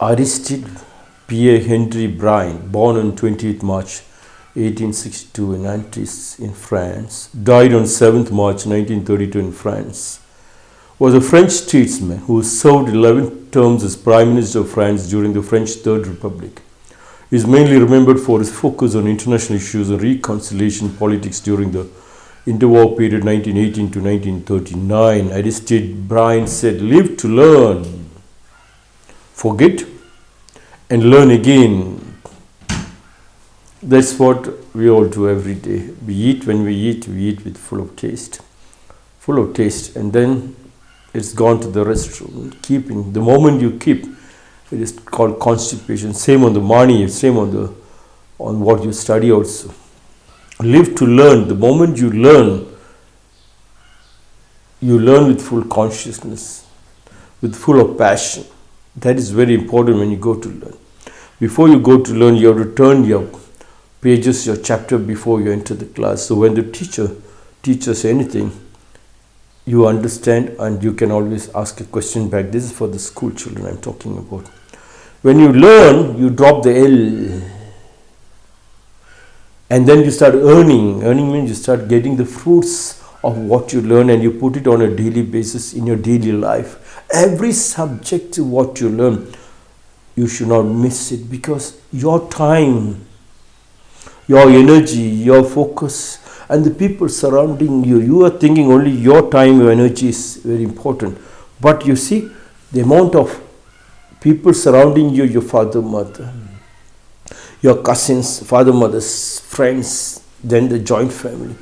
Aristide Pierre Henri Briand, born on 28 March 1862 in in France, died on 7th March 1932 in France, was a French statesman who served 11 terms as Prime Minister of France during the French Third Republic. He is mainly remembered for his focus on international issues and reconciliation politics during the interwar period 1918 to 1939. Aristide Briand said, Live to learn, forget, and learn again. That's what we all do every day. We eat when we eat, we eat with full of taste, full of taste, and then it's gone to the restroom. Keeping the moment you keep, it is called constipation. Same on the money, same on the on what you study also. Live to learn. The moment you learn, you learn with full consciousness, with full of passion. That is very important when you go to learn. Before you go to learn, you have to turn your pages, your chapter before you enter the class. So when the teacher teaches anything, you understand and you can always ask a question back. This is for the school children I'm talking about. When you learn, you drop the L. And then you start earning. Earning means you start getting the fruits of what you learn and you put it on a daily basis in your daily life. Every subject of what you learn, you should not miss it because your time, your energy, your focus, and the people surrounding you, you are thinking only your time, your energy is very important. But you see, the amount of people surrounding you, your father, mother, your cousins, father, mothers, friends, then the joint family,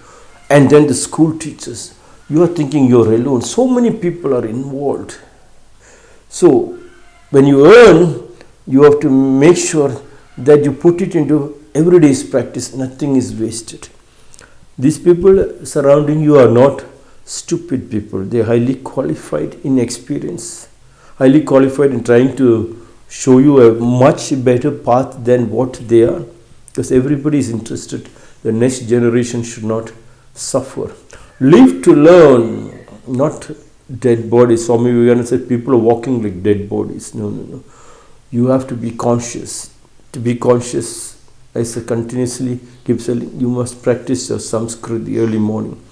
and then the school teachers. You are thinking you're alone. So many people are involved. So, when you earn, you have to make sure that you put it into everyday's practice. Nothing is wasted. These people surrounding you are not stupid people. They are highly qualified in experience, highly qualified in trying to show you a much better path than what they are. Because everybody is interested. The next generation should not suffer. Live to learn, not dead bodies. Swami Vivekananda said people are walking like dead bodies. No, no, no. You have to be conscious. To be conscious, I say continuously keep telling you must practice your Sanskrit early morning.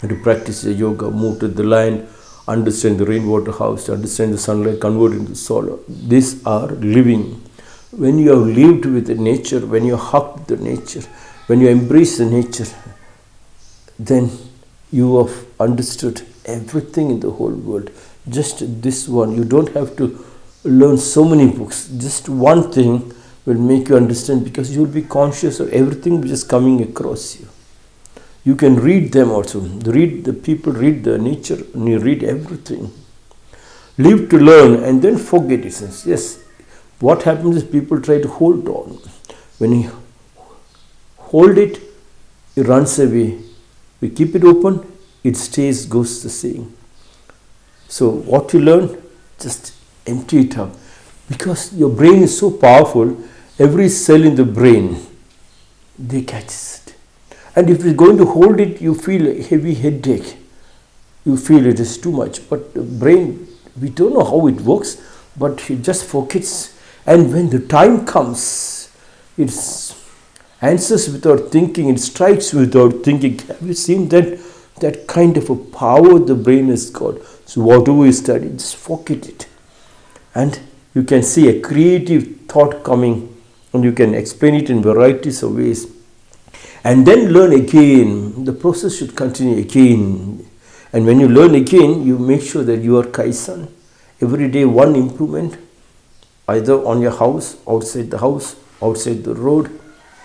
And to practice your yoga, move to the land, understand the rainwater house, understand the sunlight, convert into solar. These are living. When you have lived with the nature, when you hug the nature, when you embrace the nature, then you have understood everything in the whole world. Just this one. You don't have to learn so many books. Just one thing will make you understand because you will be conscious of everything which is coming across you. You can read them also. Read the people, read the nature, and you read everything. Live to learn and then forget it. Yes, what happens is people try to hold on. When you hold it, it runs away. We keep it open, it stays, goes the same. So, what you learn, just empty it up. Because your brain is so powerful, every cell in the brain, they catches it. And if you're going to hold it, you feel a heavy headache. You feel it is too much. But the brain, we don't know how it works, but it just forgets. And when the time comes, it answers without thinking, it strikes without thinking. Have you seen that? That kind of a power the brain has got. So whatever you study, just forget it. And you can see a creative thought coming and you can explain it in varieties of ways and then learn again the process should continue again and when you learn again you make sure that you are kaizen every day one improvement either on your house outside the house outside the road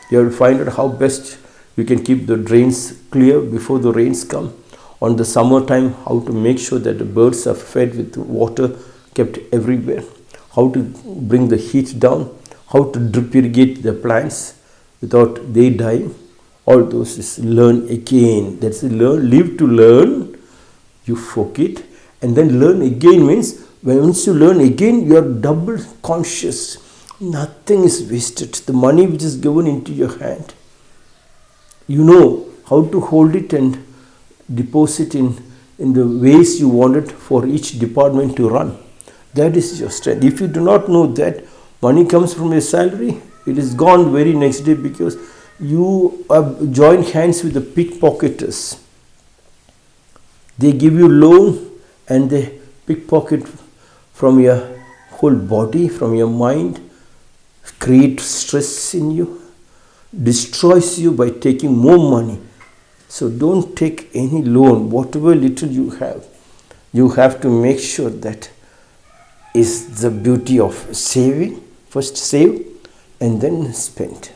you have to find out how best you can keep the drains clear before the rains come. On the summertime how to make sure that the birds are fed with water kept everywhere. How to bring the heat down. How to drip irrigate the plants without they dying. All those is learn again. That's learn live to learn. You forget and then learn again means when once you learn again you are double conscious nothing is wasted the money which is given into your hand you know how to hold it and deposit in in the ways you want it for each department to run That is your strength. If you do not know that money comes from your salary, it is gone very next day because you have joined hands with the pickpocketers. They give you loan and they pickpocket from your whole body, from your mind, create stress in you, destroys you by taking more money. So don't take any loan, whatever little you have. You have to make sure that is the beauty of saving. First save and then spend.